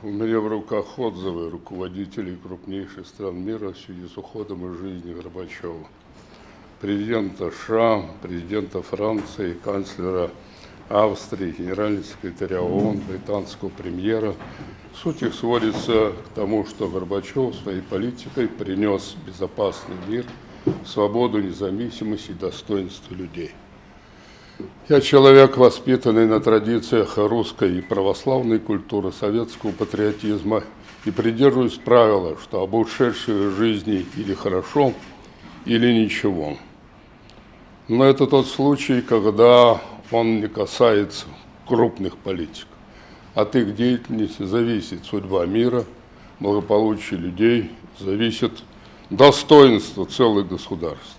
У меня в руках отзывы руководителей крупнейших стран мира в связи с уходом из жизни Горбачева. Президента США, президента Франции, канцлера Австрии, генерального секретаря ООН, британского премьера. Суть их сводится к тому, что Горбачев своей политикой принес безопасный мир, свободу, независимость и достоинство людей. Я человек, воспитанный на традициях русской и православной культуры, советского патриотизма и придерживаюсь правила, что об ушедшей жизни или хорошо, или ничего. Но это тот случай, когда он не касается крупных политиков. От их деятельности зависит судьба мира, благополучие людей, зависит достоинство целых государств.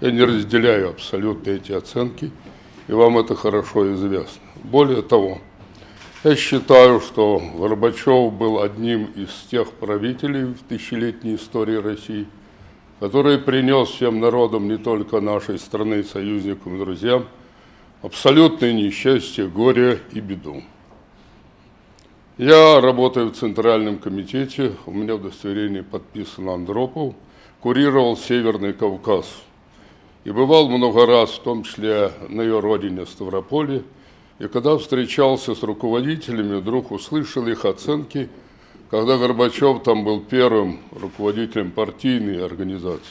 Я не разделяю абсолютно эти оценки – и вам это хорошо известно. Более того, я считаю, что Горбачев был одним из тех правителей в тысячелетней истории России, который принес всем народам не только нашей страны, союзникам и друзьям, абсолютное несчастье, горе и беду. Я работаю в Центральном комитете, у меня удостоверение подписано Андропов, курировал Северный Кавказ – и бывал много раз, в том числе на ее родине Ставрополе, и когда встречался с руководителями, вдруг услышал их оценки, когда Горбачев там был первым руководителем партийной организации.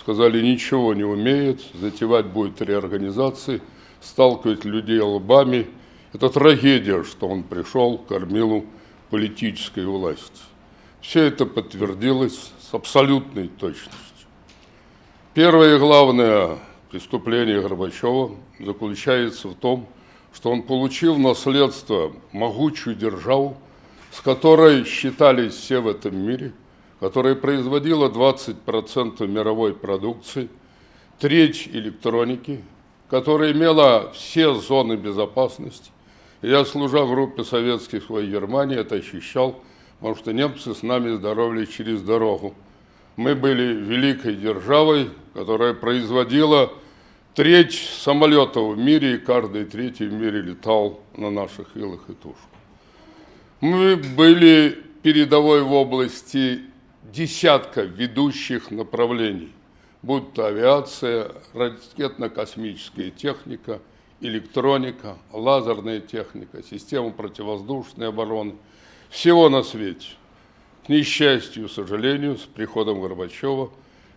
Сказали, ничего не умеет, затевать будет реорганизации, сталкивать людей лбами. Это трагедия, что он пришел к кормилу политической власти. Все это подтвердилось с абсолютной точностью. Первое главное преступление Горбачева заключается в том, что он получил наследство могучую державу, с которой считались все в этом мире, которая производила 20% мировой продукции, треть электроники, которая имела все зоны безопасности. я, служа в группе советских в Германии, это ощущал, потому что немцы с нами здоровались через дорогу мы были великой державой, которая производила треть самолетов в мире, и каждый третий в мире летал на наших вилах и тушках. Мы были передовой в области десятка ведущих направлений, будь то авиация, ракетно-космическая техника, электроника, лазерная техника, система противовоздушной обороны, всего на свете – к несчастью, сожалению, с приходом Горбачева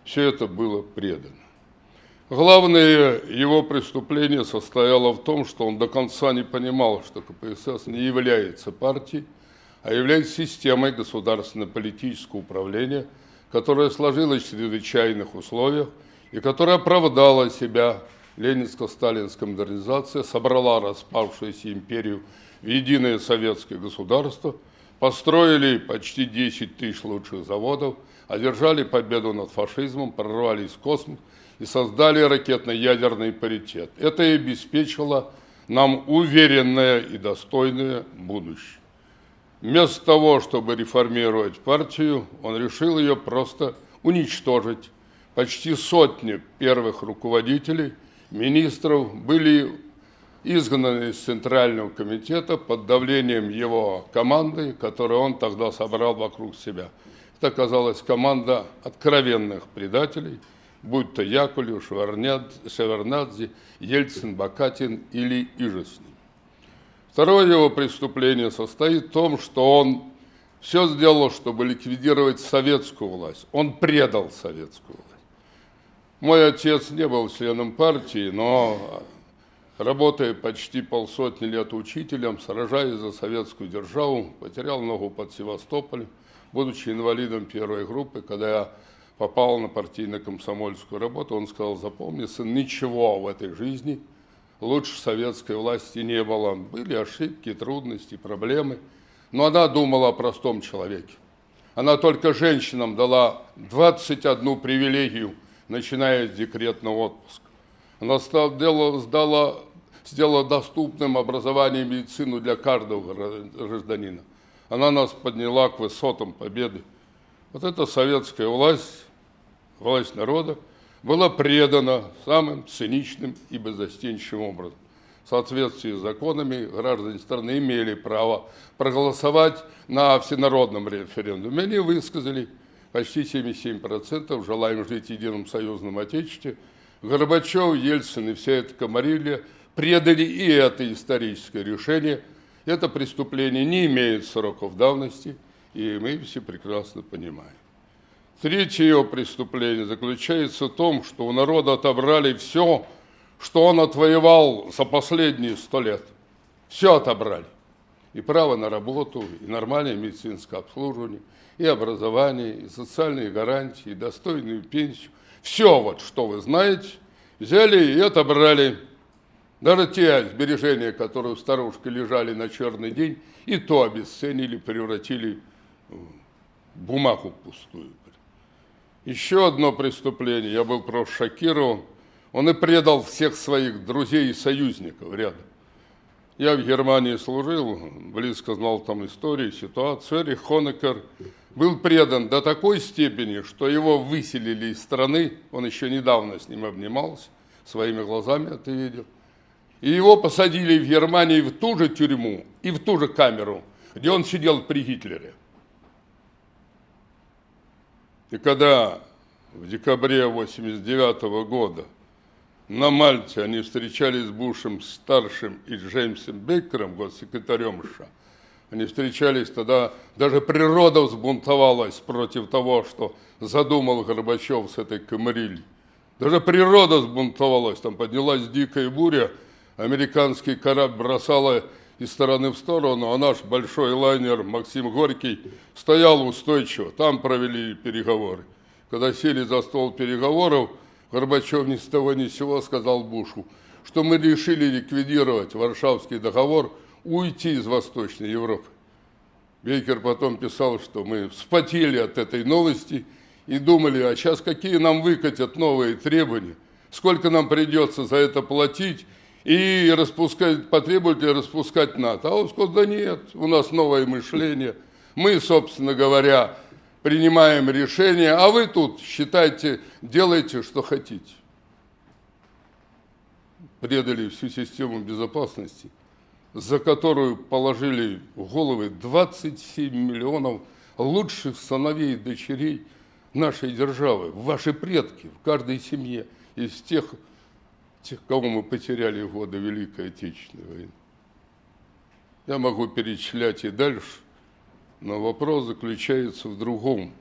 все это было предано. Главное его преступление состояло в том, что он до конца не понимал, что КПСС не является партией, а является системой государственно-политического управления, которая сложилась в чрезвычайных условиях и которая оправдала себя ленинско-сталинская модернизация, собрала распавшуюся империю в единое советское государство – построили почти 10 тысяч лучших заводов, одержали победу над фашизмом, прорвались в космос и создали ракетно-ядерный паритет. Это и обеспечило нам уверенное и достойное будущее. Вместо того, чтобы реформировать партию, он решил ее просто уничтожить. Почти сотни первых руководителей, министров были изгнаны из Центрального комитета под давлением его команды, которую он тогда собрал вокруг себя. Это оказалась команда откровенных предателей, будь то Яковлев, Шеварнадзе, Ельцин, Бакатин или Ижесный. Второе его преступление состоит в том, что он все сделал, чтобы ликвидировать советскую власть. Он предал советскую власть. Мой отец не был членом партии, но Работая почти полсотни лет учителем, сражаясь за советскую державу, потерял ногу под Севастополем, будучи инвалидом первой группы, когда я попал на партийно-комсомольскую работу, он сказал, запомни, сын, ничего в этой жизни лучше советской власти не было. Были ошибки, трудности, проблемы, но она думала о простом человеке. Она только женщинам дала 21 привилегию, начиная с декретного отпуска. Она сдала, сдала сделала доступным образование и медицину для каждого гражданина. Она нас подняла к высотам победы. Вот эта советская власть, власть народа, была предана самым циничным и беззастенчивым образом. в соответствии с законами граждане страны имели право проголосовать на всенародном референдуме. Они высказали почти 77% желаем жить в едином союзном отечестве. Горбачев, Ельцин и вся эта комарилья предали и это историческое решение. Это преступление не имеет сроков давности, и мы все прекрасно понимаем. Третье его преступление заключается в том, что у народа отобрали все, что он отвоевал за последние сто лет. Все отобрали. И право на работу, и нормальное медицинское обслуживание, и образование, и социальные гарантии, и достойную пенсию. Все вот, что вы знаете, взяли и отобрали. Даже те сбережения, которые у старушки лежали на черный день, и то обесценили, превратили в бумагу пустую. Еще одно преступление, я был просто шокирован. Он и предал всех своих друзей и союзников рядом. Я в Германии служил, близко знал там историю, ситуацию. Эрих Хонекер был предан до такой степени, что его выселили из страны. Он еще недавно с ним обнимался, своими глазами это видел. И его посадили в Германии в ту же тюрьму и в ту же камеру, где он сидел при Гитлере. И когда в декабре 89 года на Мальте они встречались с Бушем старшим и Джеймсом Бейкером, госсекретарем США, они встречались тогда, даже природа взбунтовалась против того, что задумал Горбачев с этой Камарильей. Даже природа взбунтовалась, там поднялась дикая буря, американский корабль бросала из стороны в сторону, а наш большой лайнер Максим Горький стоял устойчиво, там провели переговоры. Когда сели за стол переговоров, Горбачев ни с того ни с сего сказал Бушу, что мы решили ликвидировать Варшавский договор, уйти из Восточной Европы. Бейкер потом писал, что мы вспотели от этой новости и думали, а сейчас какие нам выкатят новые требования, сколько нам придется за это платить, и распускать, потребует ли распускать НАТО. А он сказал, да нет, у нас новое мышление. Мы, собственно говоря, принимаем решение, а вы тут считайте, делайте, что хотите. Предали всю систему безопасности, за которую положили в головы 27 миллионов лучших сыновей и дочерей нашей державы, ваши предки в каждой семье из тех тех, кого мы потеряли в годы Великой Отечественной войны. Я могу перечислять и дальше, но вопрос заключается в другом.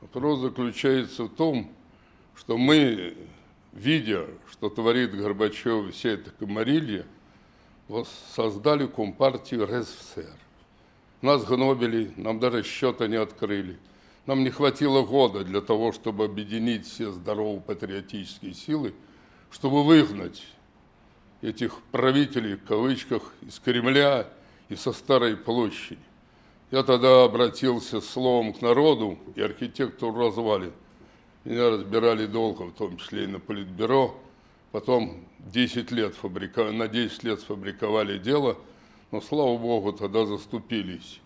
Вопрос заключается в том, что мы, видя, что творит Горбачев и вся эта комарилья, создали Компартию РСФСР. Нас гнобили, нам даже счета не открыли. Нам не хватило года для того, чтобы объединить все здоровые патриотические силы – чтобы выгнать этих правителей, в кавычках, из Кремля и со Старой площади. Я тогда обратился словом к народу и архитектору развалин. Меня разбирали долго, в том числе и на политбюро. Потом 10 лет фабрика... на 10 лет сфабриковали дело, но, слава богу, тогда заступились.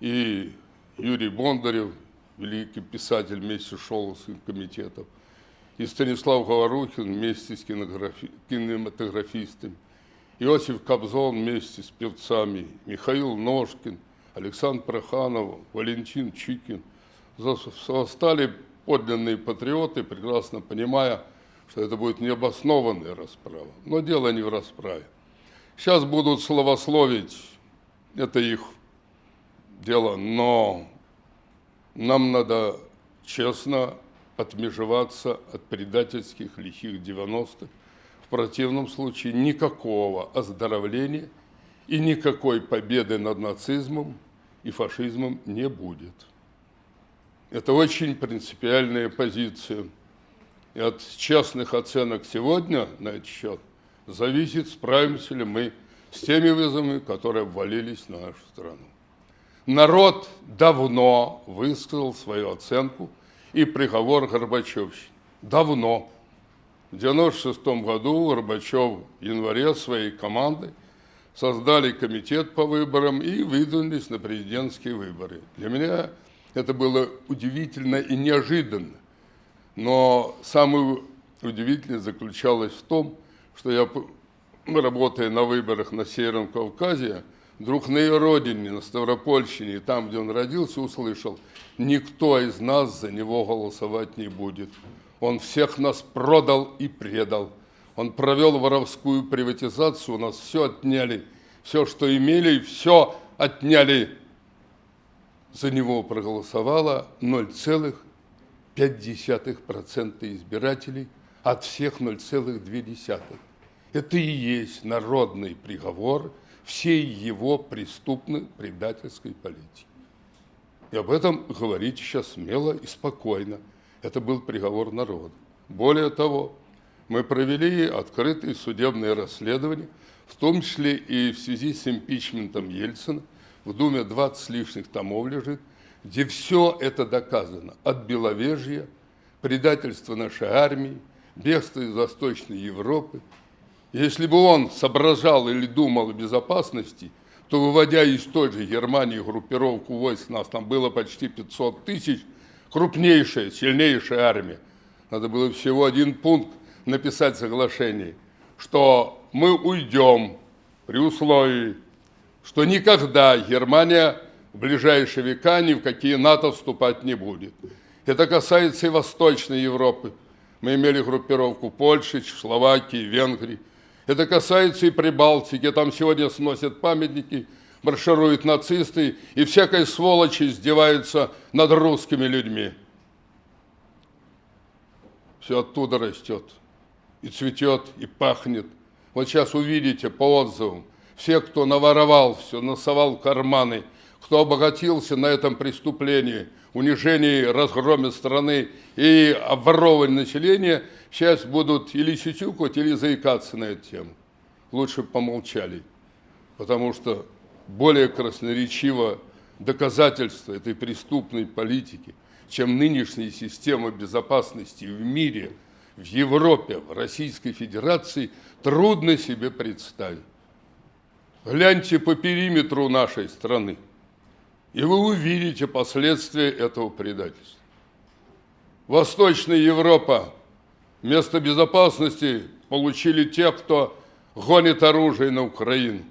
И Юрий Бондарев, великий писатель, вместе шел с комитетом, и Станислав Говорухин вместе с кинематографи... кинематографистами, Иосиф Кобзон вместе с певцами, Михаил Ножкин, Александр Проханов, Валентин Чикин. Стали подлинные патриоты, прекрасно понимая, что это будет необоснованная расправа. Но дело не в расправе. Сейчас будут словословить, это их дело, но нам надо честно отмежеваться от предательских лихих 90-х. В противном случае никакого оздоровления и никакой победы над нацизмом и фашизмом не будет. Это очень принципиальная позиция. И от честных оценок сегодня на этот счет зависит, справимся ли мы с теми вызовами, которые обвалились на нашу страну. Народ давно высказал свою оценку – и приговор Горбачевщины. Давно. В 1996 году Горбачев в январе своей командой создали комитет по выборам и выдвинулись на президентские выборы. Для меня это было удивительно и неожиданно. Но самое удивительное заключалось в том, что я работая на выборах на Северном Кавказе, вдруг на ее родине, на Ставропольщине, там, где он родился, услышал, никто из нас за него голосовать не будет. Он всех нас продал и предал. Он провел воровскую приватизацию, у нас все отняли. Все, что имели, все отняли. За него проголосовало 0,5% избирателей от всех 0,2%. Это и есть народный приговор всей его преступной предательской политики. И об этом говорить сейчас смело и спокойно. Это был приговор народа. Более того, мы провели открытые судебные расследования, в том числе и в связи с импичментом Ельцина. В Думе 20 с лишних томов лежит, где все это доказано. От Беловежья, предательства нашей армии, бегства из Восточной Европы. Если бы он соображал или думал о безопасности, то, выводя из той же Германии группировку войск, нас там было почти 500 тысяч, крупнейшая, сильнейшая армия, надо было всего один пункт написать соглашение, что мы уйдем при условии, что никогда Германия в ближайшие века ни в какие НАТО вступать не будет. Это касается и Восточной Европы. Мы имели группировку Польши, Словакии, Венгрии. Это касается и Прибалтики. Там сегодня сносят памятники, маршируют нацисты, и всякой сволочи издеваются над русскими людьми. Все оттуда растет, и цветет, и пахнет. Вот сейчас увидите по отзывам, все, кто наворовал все, носовал карманы, кто обогатился на этом преступлении – унижении, разгроме страны и обворовывании населения, сейчас будут или сютюкать, или заикаться на эту тему. Лучше помолчали, потому что более красноречиво доказательство этой преступной политики, чем нынешняя система безопасности в мире, в Европе, в Российской Федерации, трудно себе представить. Гляньте по периметру нашей страны. И вы увидите последствия этого предательства. Восточная Европа место безопасности получили те, кто гонит оружие на Украину.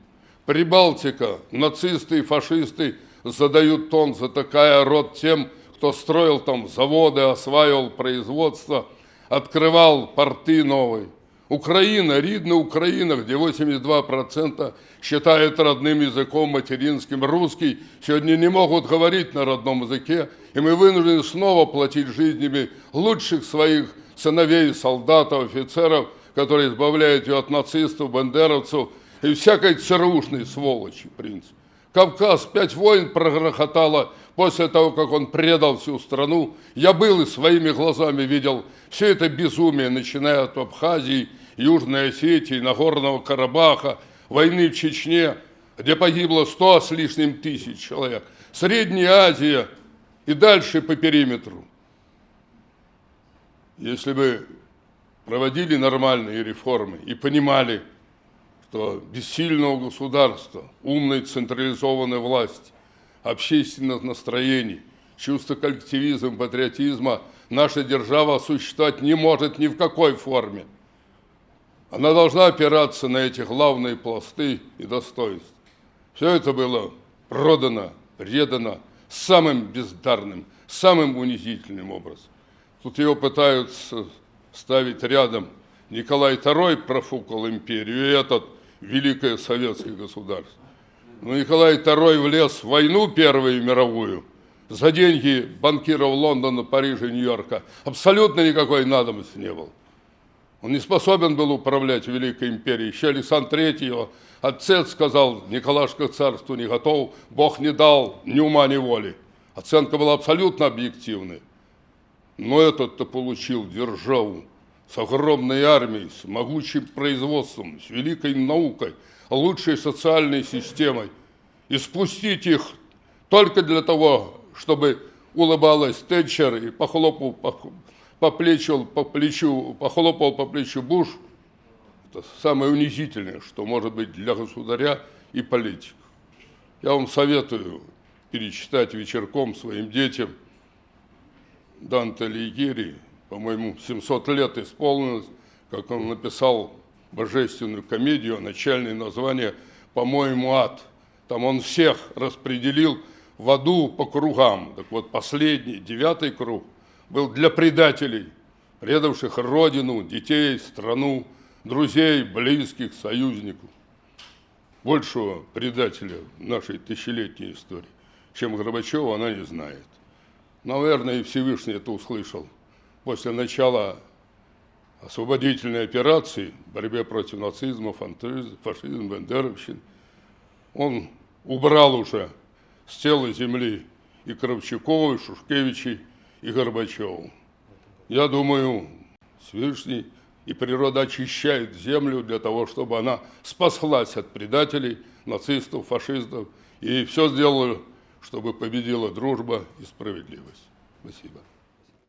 Прибалтика, нацисты и фашисты задают тон, затыкая рот тем, кто строил там заводы, осваивал производство, открывал порты новые. Украина, рідна Украина, где 82% считают родным языком материнским русский, сегодня не могут говорить на родном языке, и мы вынуждены снова платить жизнями лучших своих сыновей, солдатов, офицеров, которые избавляют ее от нацистов, бандеровцев и всякой ЦРУшной сволочи, в принципе. Кавказ, пять войн прогрохотало после того, как он предал всю страну. Я был и своими глазами видел все это безумие, начиная от Абхазии, Южной Осетии, Нагорного Карабаха, войны в Чечне, где погибло сто с лишним тысяч человек, Средняя Азия и дальше по периметру. Если бы проводили нормальные реформы и понимали, что без сильного государства, умной централизованной власти, общественных настроений, чувства коллективизма, патриотизма наша держава существовать не может ни в какой форме – она должна опираться на эти главные пласты и достоинства. Все это было продано, предано самым бездарным, самым унизительным образом. Тут его пытаются ставить рядом. Николай II профукал империю, и этот великое советское государство. Но Николай II влез в войну Первую мировую за деньги банкиров Лондона, Парижа, Нью-Йорка. Абсолютно никакой надобности не было. Он не способен был управлять Великой империей. Еще Александр III его отец сказал, Николашка царству не готов, Бог не дал ни ума, ни воли. Оценка была абсолютно объективной. Но этот-то получил державу с огромной армией, с могучим производством, с великой наукой, лучшей социальной системой. И спустить их только для того, чтобы улыбалась Тэтчер и похлопал по плечу, по плечу, похлопал по плечу Буш, это самое унизительное, что может быть для государя и политика. Я вам советую перечитать вечерком своим детям Данте Алигьери, по-моему, 700 лет исполнилось, как он написал божественную комедию, начальное название «По-моему, ад». Там он всех распределил в аду по кругам. Так вот, последний, девятый круг был для предателей, предавших родину, детей, страну, друзей, близких, союзников. Большего предателя в нашей тысячелетней истории, чем Горбачева, она не знает. Наверное, и Всевышний это услышал. После начала освободительной операции, борьбе против нацизма, фашизма, бендеровщины, он убрал уже с тела земли и Кравчукова, и Шушкевичей, и Горбачеву. Я думаю, Всевышний и природа очищает землю для того, чтобы она спаслась от предателей, нацистов, фашистов, и все сделала, чтобы победила дружба и справедливость. Спасибо.